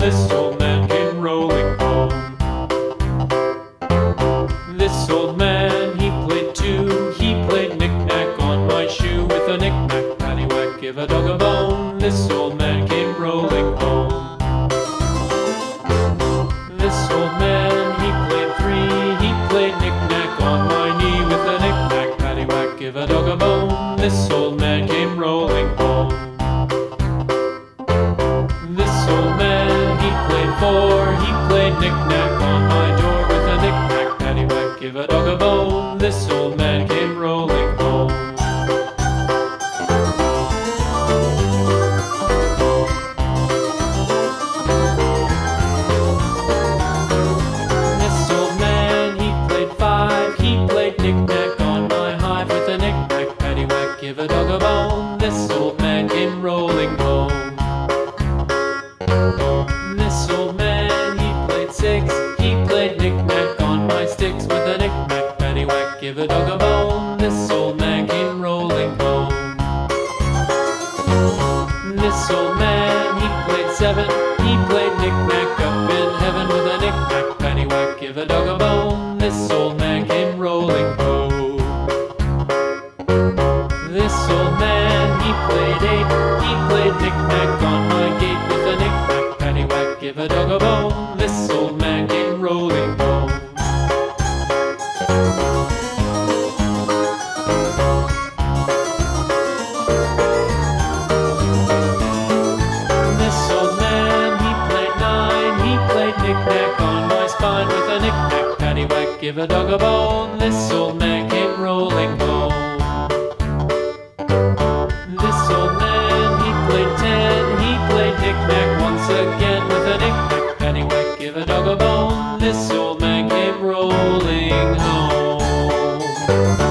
This old man came rolling home. This old man, he played two. He played knick-knack on my shoe with a knick-knack, paddywhack, give a dog a bone. This old man came rolling home. This old man, he played three. He played knick-knack on my knee with a knick-knack, paddywhack, give a dog a bone. This old a dog a bone. This old man came rolling home. This old man, he played five. He played knick-knack on my hive with a knick-knack, paddywhack, give a dog a bone. This old man, he played seven. He played knick-knack up in heaven with a knick-knack, paddywhack, give a dog a bone. This old man came rolling home. This old man, he played eight. He played knick-knack on my gate with a knick-knack, paddywhack, give a dog a bone. give a dog a bone, this old man came rolling home. This old man, he played ten, he played knick-knack once again with a knick-knack, pennywhack, give a dog a bone, this old man came rolling home.